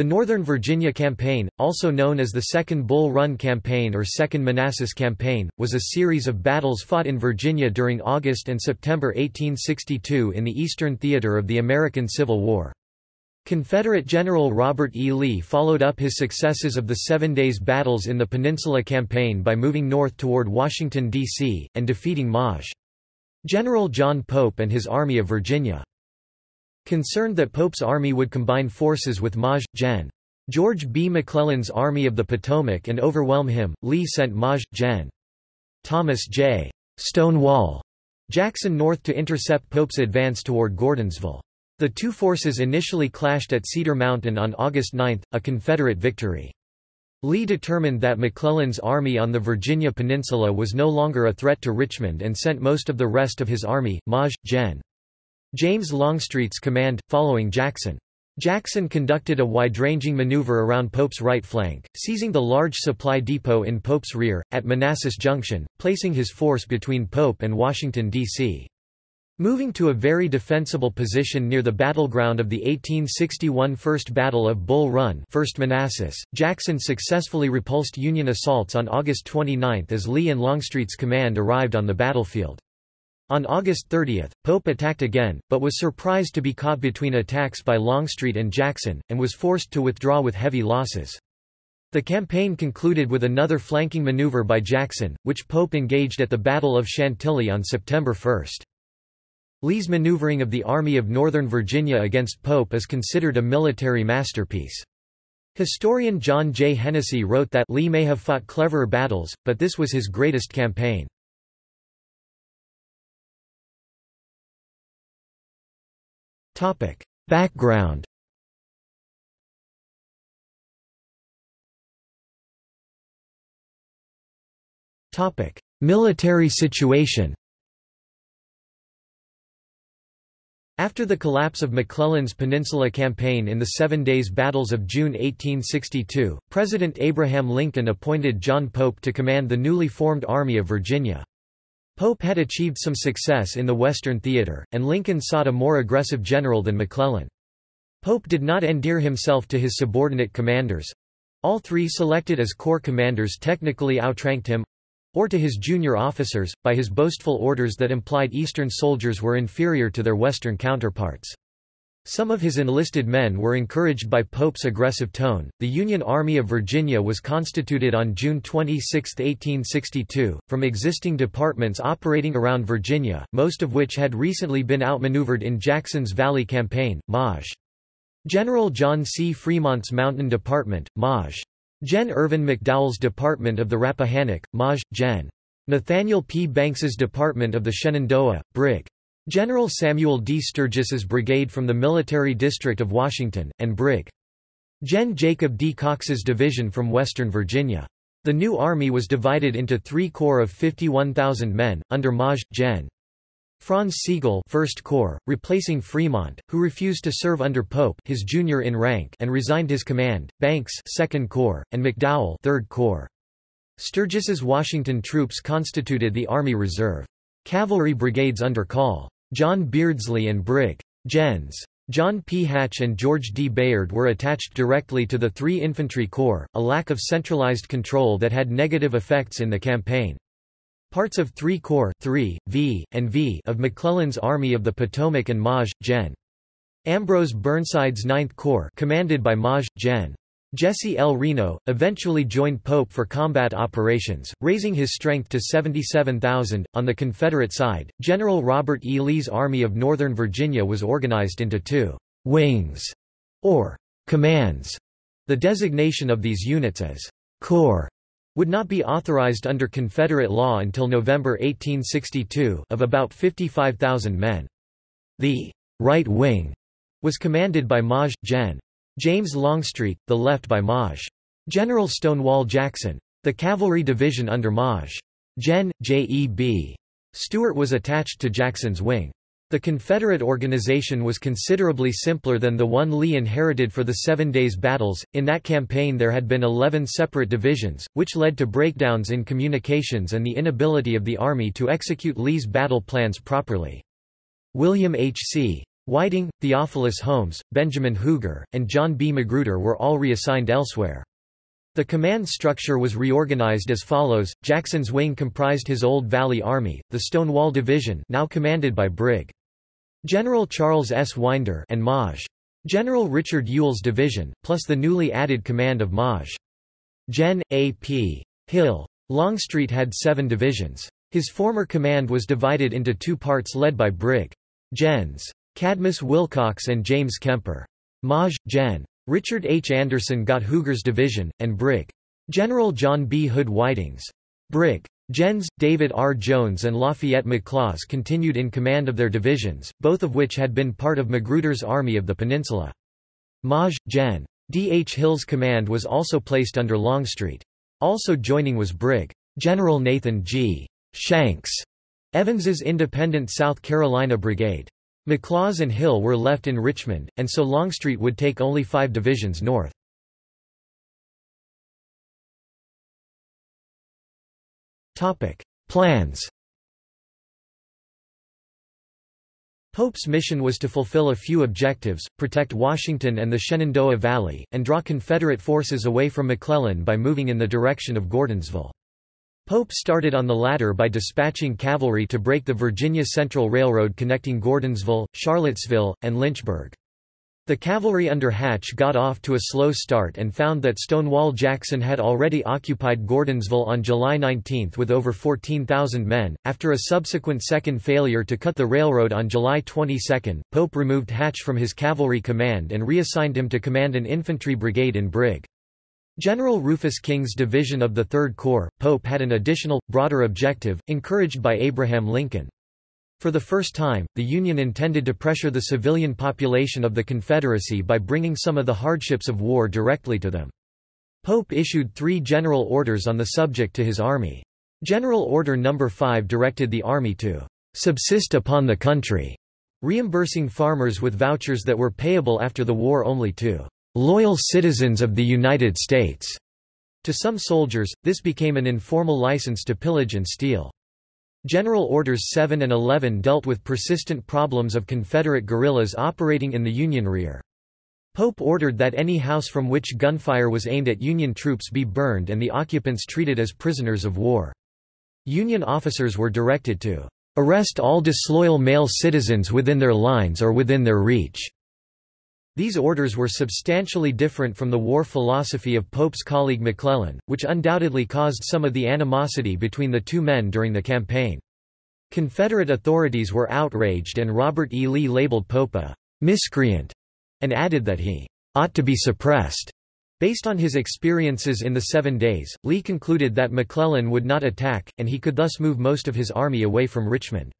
The Northern Virginia Campaign, also known as the Second Bull Run Campaign or Second Manassas Campaign, was a series of battles fought in Virginia during August and September 1862 in the Eastern Theater of the American Civil War. Confederate General Robert E. Lee followed up his successes of the Seven Days Battles in the Peninsula Campaign by moving north toward Washington, D.C., and defeating Maj. General John Pope and his Army of Virginia. Concerned that Pope's army would combine forces with Maj. Gen. George B. McClellan's Army of the Potomac and overwhelm him, Lee sent Maj. Gen. Thomas J. Stonewall Jackson north to intercept Pope's advance toward Gordonsville. The two forces initially clashed at Cedar Mountain on August 9, a Confederate victory. Lee determined that McClellan's army on the Virginia Peninsula was no longer a threat to Richmond and sent most of the rest of his army, Maj. Gen. James Longstreet's command, following Jackson. Jackson conducted a wide-ranging maneuver around Pope's right flank, seizing the large supply depot in Pope's rear, at Manassas Junction, placing his force between Pope and Washington, D.C. Moving to a very defensible position near the battleground of the 1861 First Battle of Bull Run 1st Manassas, Jackson successfully repulsed Union assaults on August 29 as Lee and Longstreet's command arrived on the battlefield. On August 30, Pope attacked again, but was surprised to be caught between attacks by Longstreet and Jackson, and was forced to withdraw with heavy losses. The campaign concluded with another flanking maneuver by Jackson, which Pope engaged at the Battle of Chantilly on September 1. Lee's maneuvering of the Army of Northern Virginia against Pope is considered a military masterpiece. Historian John J. Hennessy wrote that Lee may have fought cleverer battles, but this was his greatest campaign. Background. Topic: Military situation. After the collapse of McClellan's Peninsula Campaign in the Seven Days Battles of June 1862, President Abraham Lincoln appointed John Pope to command the newly formed Army of Virginia. Pope had achieved some success in the Western Theater, and Lincoln sought a more aggressive general than McClellan. Pope did not endear himself to his subordinate commanders—all three selected as corps commanders technically outranked him—or to his junior officers, by his boastful orders that implied Eastern soldiers were inferior to their Western counterparts. Some of his enlisted men were encouraged by Pope's aggressive tone. The Union Army of Virginia was constituted on June 26, 1862, from existing departments operating around Virginia, most of which had recently been outmaneuvered in Jackson's Valley Campaign. Maj. General John C. Fremont's Mountain Department, Maj. Gen. Irvin McDowell's Department of the Rappahannock, Maj. Gen. Nathaniel P. Banks's Department of the Shenandoah, Brig. General Samuel D. Sturgis's brigade from the Military District of Washington, and Brig. Gen. Jacob D. Cox's division from Western Virginia. The new army was divided into three corps of 51,000 men, under Maj. Gen. Franz Sigel First Corps, replacing Fremont, who refused to serve under Pope his junior in rank and resigned his command, Banks Second Corps, and McDowell Third Corps. Sturgis's Washington troops constituted the Army Reserve. Cavalry brigades under Call. John Beardsley and Brig. Gens. John P. Hatch and George D. Bayard were attached directly to the three infantry corps, a lack of centralized control that had negative effects in the campaign. Parts of 3 Corps 3, v, and v of McClellan's Army of the Potomac and Maj. Gen. Ambrose Burnside's 9th Corps commanded by Maj. Gen. Jesse L. Reno, eventually joined Pope for combat operations, raising his strength to 77,000. On the Confederate side, General Robert E. Lee's Army of Northern Virginia was organized into two wings, or commands. The designation of these units as corps would not be authorized under Confederate law until November 1862 of about 55,000 men. The right wing was commanded by Maj. Gen. James Longstreet, the left by Maj. General Stonewall Jackson. The cavalry division under Maj. Gen. J.E.B. Stuart was attached to Jackson's wing. The Confederate organization was considerably simpler than the one Lee inherited for the Seven Days Battles. In that campaign, there had been 11 separate divisions, which led to breakdowns in communications and the inability of the Army to execute Lee's battle plans properly. William H. C. Whiting, Theophilus Holmes, Benjamin Huger, and John B. Magruder were all reassigned elsewhere. The command structure was reorganized as follows, Jackson's wing comprised his Old Valley Army, the Stonewall Division now commanded by Brig. General Charles S. Winder and Maj. General Richard Ewell's division, plus the newly added command of Maj. Gen. A. P. Hill. Longstreet had seven divisions. His former command was divided into two parts led by Brig. Gens. Cadmus Wilcox and James Kemper. Maj. Gen. Richard H. Anderson got Huger's division, and Brig. General John B. Hood Whiting's. Brig. Gens. David R. Jones and Lafayette McLaws continued in command of their divisions, both of which had been part of Magruder's Army of the Peninsula. Maj. Gen. D. H. Hill's command was also placed under Longstreet. Also joining was Brig. General Nathan G. Shanks, Evans's independent South Carolina Brigade. McLaws and Hill were left in Richmond, and so Longstreet would take only five divisions north. Plans Pope's mission was to fulfill a few objectives, protect Washington and the Shenandoah Valley, and draw Confederate forces away from McClellan by moving in the direction of Gordonsville. Pope started on the latter by dispatching cavalry to break the Virginia Central Railroad connecting Gordonsville, Charlottesville, and Lynchburg. The cavalry under Hatch got off to a slow start and found that Stonewall Jackson had already occupied Gordonsville on July 19 with over 14,000 men. After a subsequent second failure to cut the railroad on July 22, Pope removed Hatch from his cavalry command and reassigned him to command an infantry brigade in Brig. General Rufus King's division of the Third Corps, Pope had an additional, broader objective, encouraged by Abraham Lincoln. For the first time, the Union intended to pressure the civilian population of the Confederacy by bringing some of the hardships of war directly to them. Pope issued three general orders on the subject to his army. General Order No. 5 directed the army to subsist upon the country, reimbursing farmers with vouchers that were payable after the war only to loyal citizens of the United States. To some soldiers, this became an informal license to pillage and steal. General Orders 7 and 11 dealt with persistent problems of Confederate guerrillas operating in the Union rear. Pope ordered that any house from which gunfire was aimed at Union troops be burned and the occupants treated as prisoners of war. Union officers were directed to arrest all disloyal male citizens within their lines or within their reach. These orders were substantially different from the war philosophy of Pope's colleague McClellan, which undoubtedly caused some of the animosity between the two men during the campaign. Confederate authorities were outraged and Robert E. Lee labeled Pope a miscreant and added that he ought to be suppressed. Based on his experiences in the Seven Days, Lee concluded that McClellan would not attack, and he could thus move most of his army away from Richmond.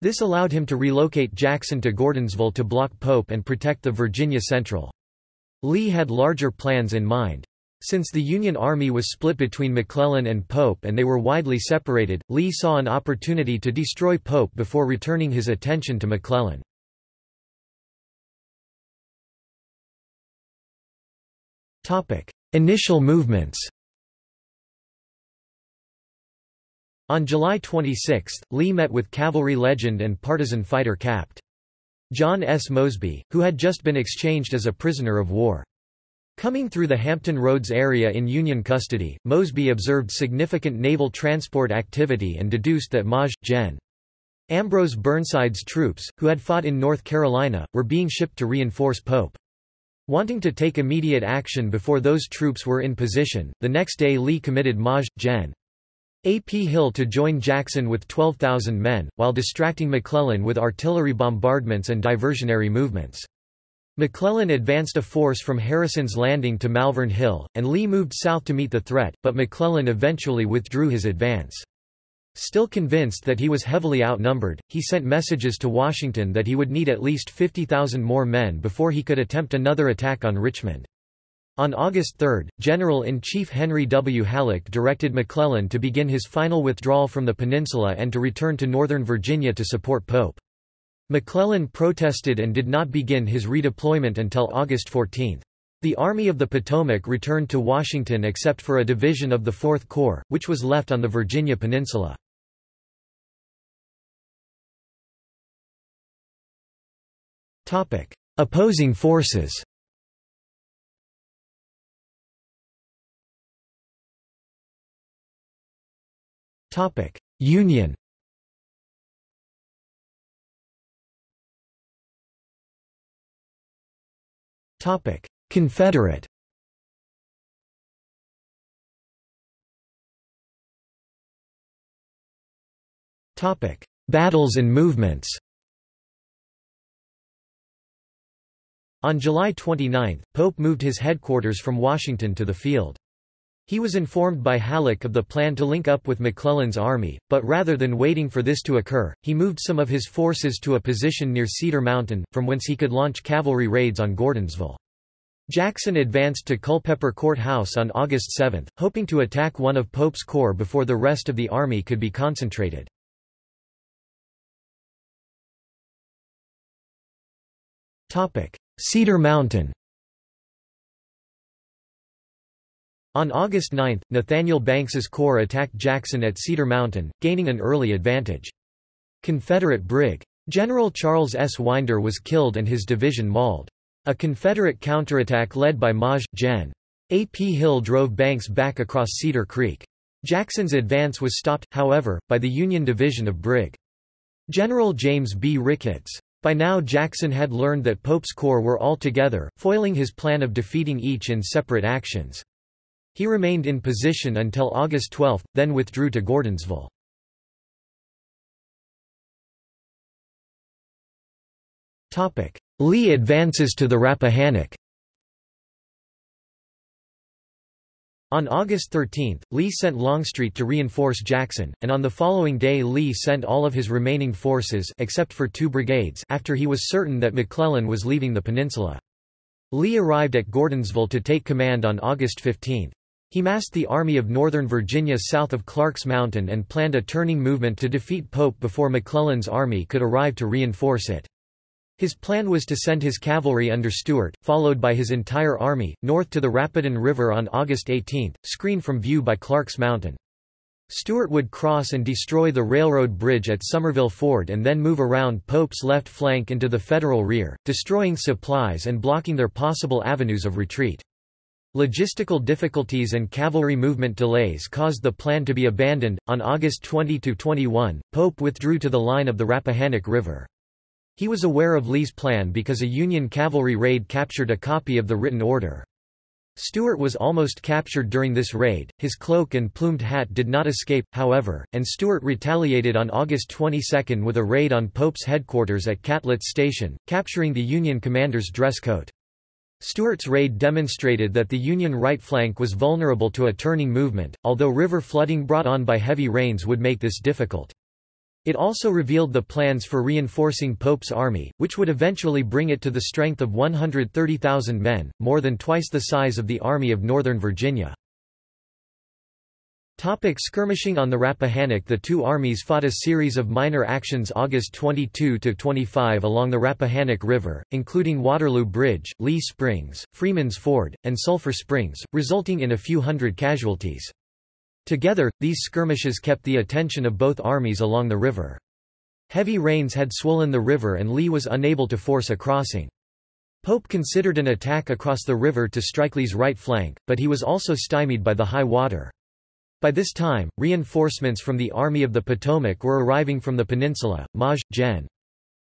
This allowed him to relocate Jackson to Gordonsville to block Pope and protect the Virginia Central. Lee had larger plans in mind. Since the Union Army was split between McClellan and Pope and they were widely separated, Lee saw an opportunity to destroy Pope before returning his attention to McClellan. Initial movements On July 26, Lee met with cavalry legend and partisan fighter Capt. John S. Mosby, who had just been exchanged as a prisoner of war. Coming through the Hampton Roads area in Union custody, Mosby observed significant naval transport activity and deduced that Maj. Gen. Ambrose Burnside's troops, who had fought in North Carolina, were being shipped to reinforce Pope. Wanting to take immediate action before those troops were in position, the next day Lee committed Maj. Gen. A. P. Hill to join Jackson with 12,000 men, while distracting McClellan with artillery bombardments and diversionary movements. McClellan advanced a force from Harrison's Landing to Malvern Hill, and Lee moved south to meet the threat, but McClellan eventually withdrew his advance. Still convinced that he was heavily outnumbered, he sent messages to Washington that he would need at least 50,000 more men before he could attempt another attack on Richmond. On August 3, General-in-Chief Henry W. Halleck directed McClellan to begin his final withdrawal from the peninsula and to return to Northern Virginia to support Pope. McClellan protested and did not begin his redeployment until August 14. The Army of the Potomac returned to Washington except for a division of the Fourth Corps, which was left on the Virginia Peninsula. Opposing forces. Topic: Union. Topic: Confederate. Topic: Battles and movements. On July 29, Pope moved his headquarters from Washington to the field. He was informed by Halleck of the plan to link up with McClellan's army, but rather than waiting for this to occur, he moved some of his forces to a position near Cedar Mountain, from whence he could launch cavalry raids on Gordonsville. Jackson advanced to Culpeper Court House on August 7, hoping to attack one of Pope's corps before the rest of the army could be concentrated. Cedar Mountain On August 9, Nathaniel Banks's corps attacked Jackson at Cedar Mountain, gaining an early advantage. Confederate Brig. General Charles S. Winder was killed and his division mauled. A Confederate counterattack led by Maj. Gen. A. P. Hill drove Banks back across Cedar Creek. Jackson's advance was stopped, however, by the Union division of Brig. General James B. Ricketts. By now Jackson had learned that Pope's corps were all together, foiling his plan of defeating each in separate actions. He remained in position until August 12, then withdrew to Gordonsville. Lee advances to the Rappahannock On August 13, Lee sent Longstreet to reinforce Jackson, and on the following day Lee sent all of his remaining forces except for two brigades after he was certain that McClellan was leaving the peninsula. Lee arrived at Gordonsville to take command on August 15. He massed the Army of Northern Virginia south of Clark's Mountain and planned a turning movement to defeat Pope before McClellan's army could arrive to reinforce it. His plan was to send his cavalry under Stuart, followed by his entire army, north to the Rapidan River on August 18, screened from view by Clark's Mountain. Stuart would cross and destroy the railroad bridge at Somerville Ford and then move around Pope's left flank into the Federal rear, destroying supplies and blocking their possible avenues of retreat. Logistical difficulties and cavalry movement delays caused the plan to be abandoned. On August 20 21, Pope withdrew to the line of the Rappahannock River. He was aware of Lee's plan because a Union cavalry raid captured a copy of the written order. Stuart was almost captured during this raid, his cloak and plumed hat did not escape, however, and Stuart retaliated on August 22 with a raid on Pope's headquarters at Catlett's Station, capturing the Union commander's dress coat. Stuart's raid demonstrated that the Union right flank was vulnerable to a turning movement, although river flooding brought on by heavy rains would make this difficult. It also revealed the plans for reinforcing Pope's army, which would eventually bring it to the strength of 130,000 men, more than twice the size of the Army of Northern Virginia. Topic skirmishing on the Rappahannock The two armies fought a series of minor actions August 22–25 along the Rappahannock River, including Waterloo Bridge, Lee Springs, Freeman's Ford, and Sulphur Springs, resulting in a few hundred casualties. Together, these skirmishes kept the attention of both armies along the river. Heavy rains had swollen the river and Lee was unable to force a crossing. Pope considered an attack across the river to strike Lee's right flank, but he was also stymied by the high water. By this time, reinforcements from the Army of the Potomac were arriving from the peninsula, Maj. Gen.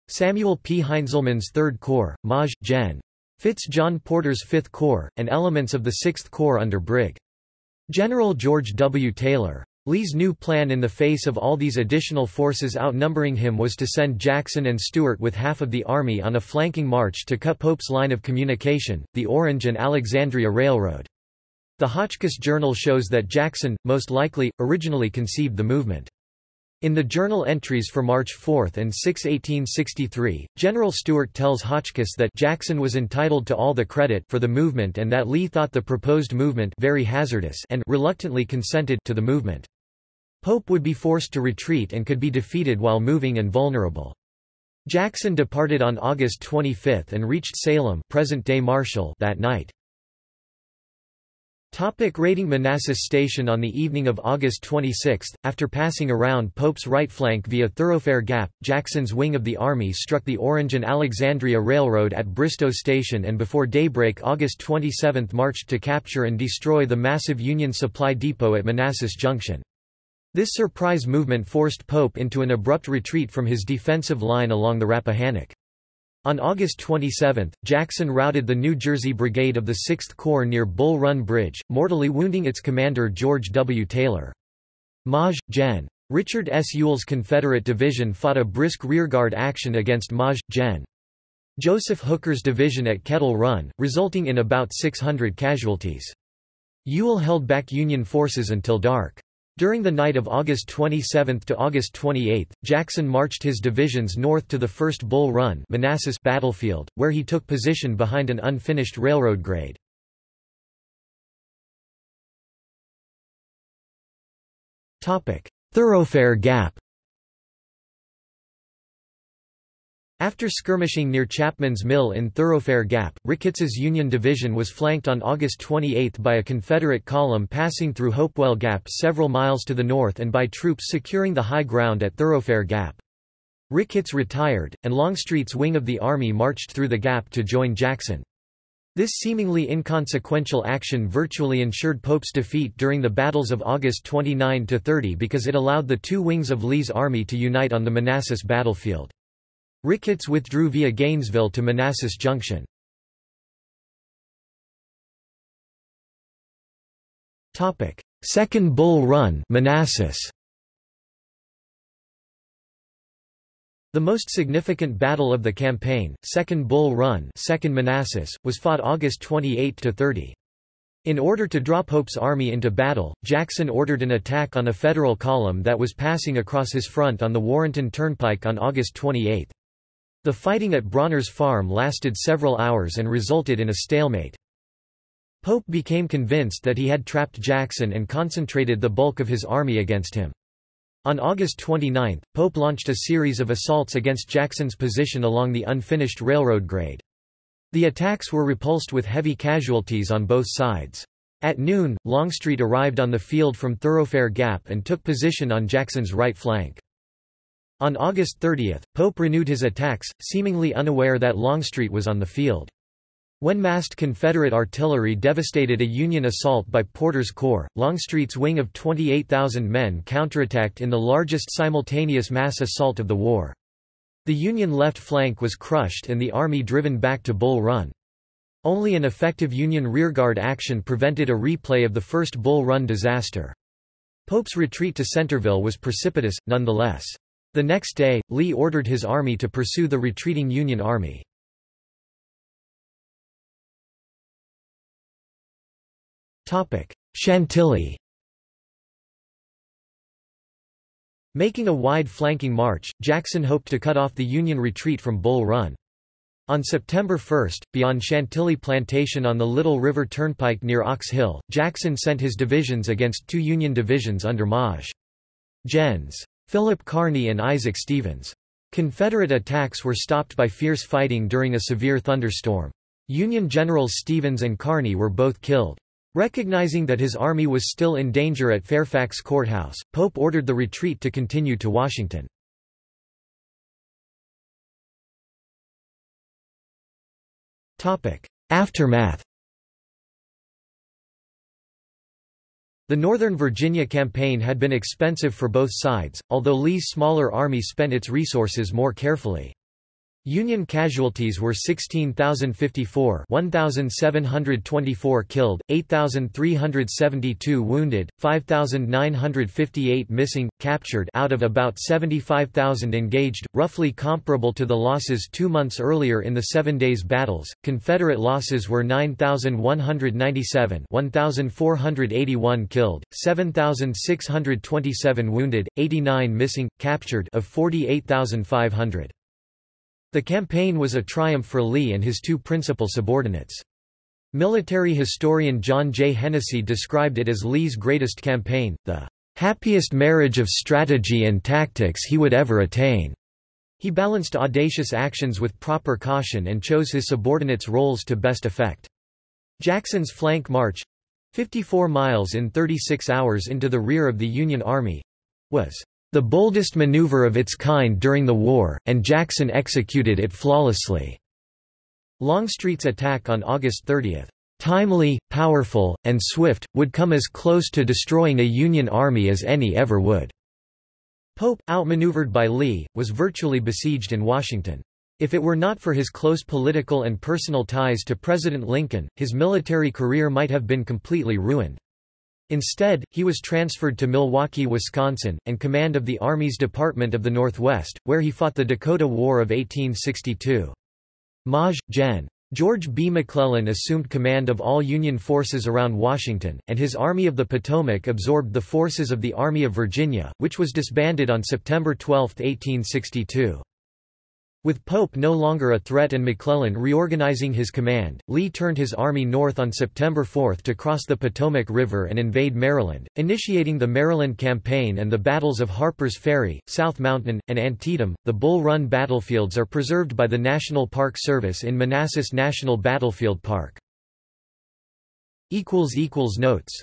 Samuel P. Heintzelman's Third Corps, Maj. Gen. Fitz John Porter's Fifth Corps, and elements of the Sixth Corps under Brig. General George W. Taylor. Lee's new plan in the face of all these additional forces outnumbering him was to send Jackson and Stuart with half of the army on a flanking march to cut Pope's line of communication, the Orange and Alexandria Railroad. The Hotchkiss Journal shows that Jackson, most likely, originally conceived the movement. In the journal entries for March 4 and 6, 1863, General Stuart tells Hotchkiss that Jackson was entitled to all the credit for the movement and that Lee thought the proposed movement very hazardous and reluctantly consented to the movement. Pope would be forced to retreat and could be defeated while moving and vulnerable. Jackson departed on August 25 and reached Salem present-day Marshall that night. Topic raiding Manassas Station On the evening of August 26, after passing around Pope's right flank via Thoroughfare Gap, Jackson's wing of the army struck the Orange and Alexandria Railroad at Bristow Station and before daybreak August 27 marched to capture and destroy the massive Union supply depot at Manassas Junction. This surprise movement forced Pope into an abrupt retreat from his defensive line along the Rappahannock. On August 27, Jackson routed the New Jersey Brigade of the 6th Corps near Bull Run Bridge, mortally wounding its commander George W. Taylor. Maj. Gen. Richard S. Ewell's Confederate division fought a brisk rearguard action against Maj. Gen. Joseph Hooker's division at Kettle Run, resulting in about 600 casualties. Ewell held back Union forces until dark. During the night of August 27 to August 28, Jackson marched his divisions north to the First Bull Run Manassas battlefield, where he took position behind an unfinished railroad grade. Thoroughfare Gap After skirmishing near Chapman's Mill in Thoroughfare Gap, Ricketts's Union Division was flanked on August 28 by a Confederate column passing through Hopewell Gap several miles to the north and by troops securing the high ground at Thoroughfare Gap. Ricketts retired, and Longstreet's wing of the army marched through the gap to join Jackson. This seemingly inconsequential action virtually ensured Pope's defeat during the battles of August 29–30 because it allowed the two wings of Lee's army to unite on the Manassas battlefield. Ricketts withdrew via Gainesville to Manassas Junction. Second Bull Run Manassas. The most significant battle of the campaign, Second Bull Run Second Manassas, was fought August 28 to 30. In order to draw Pope's army into battle, Jackson ordered an attack on a Federal column that was passing across his front on the Warrenton Turnpike on August 28. The fighting at Brawner's farm lasted several hours and resulted in a stalemate. Pope became convinced that he had trapped Jackson and concentrated the bulk of his army against him. On August 29, Pope launched a series of assaults against Jackson's position along the unfinished railroad grade. The attacks were repulsed with heavy casualties on both sides. At noon, Longstreet arrived on the field from Thoroughfare Gap and took position on Jackson's right flank. On August 30, Pope renewed his attacks, seemingly unaware that Longstreet was on the field. When massed Confederate artillery devastated a Union assault by Porter's Corps, Longstreet's wing of 28,000 men counterattacked in the largest simultaneous mass assault of the war. The Union left flank was crushed and the army driven back to Bull Run. Only an effective Union rearguard action prevented a replay of the first Bull Run disaster. Pope's retreat to Centreville was precipitous, nonetheless. The next day, Lee ordered his army to pursue the retreating Union Army. Chantilly Making a wide flanking march, Jackson hoped to cut off the Union retreat from Bull Run. On September 1, beyond Chantilly Plantation on the Little River Turnpike near Ox Hill, Jackson sent his divisions against two Union divisions under Maj. Gens. Philip Kearny and Isaac Stevens. Confederate attacks were stopped by fierce fighting during a severe thunderstorm. Union generals Stevens and Kearny were both killed. Recognizing that his army was still in danger at Fairfax Courthouse, Pope ordered the retreat to continue to Washington. Aftermath The Northern Virginia campaign had been expensive for both sides, although Lee's smaller army spent its resources more carefully. Union casualties were 16,054 1,724 killed, 8,372 wounded, 5,958 missing, captured out of about 75,000 engaged, roughly comparable to the losses two months earlier in the Seven Days Battles. Confederate losses were 9,197 1,481 killed, 7,627 wounded, 89 missing, captured of 48,500. The campaign was a triumph for Lee and his two principal subordinates. Military historian John J. Hennessy described it as Lee's greatest campaign, the happiest marriage of strategy and tactics he would ever attain. He balanced audacious actions with proper caution and chose his subordinates' roles to best effect. Jackson's flank march 54 miles in 36 hours into the rear of the Union Army was the boldest maneuver of its kind during the war, and Jackson executed it flawlessly. Longstreet's attack on August 30, timely, powerful, and swift, would come as close to destroying a Union army as any ever would. Pope, outmaneuvered by Lee, was virtually besieged in Washington. If it were not for his close political and personal ties to President Lincoln, his military career might have been completely ruined. Instead, he was transferred to Milwaukee, Wisconsin, and command of the Army's Department of the Northwest, where he fought the Dakota War of 1862. Maj. Gen. George B. McClellan assumed command of all Union forces around Washington, and his Army of the Potomac absorbed the forces of the Army of Virginia, which was disbanded on September 12, 1862. With Pope no longer a threat and McClellan reorganizing his command, Lee turned his army north on September 4 to cross the Potomac River and invade Maryland, initiating the Maryland Campaign and the battles of Harper's Ferry, South Mountain, and Antietam. The Bull Run battlefields are preserved by the National Park Service in Manassas National Battlefield Park. Notes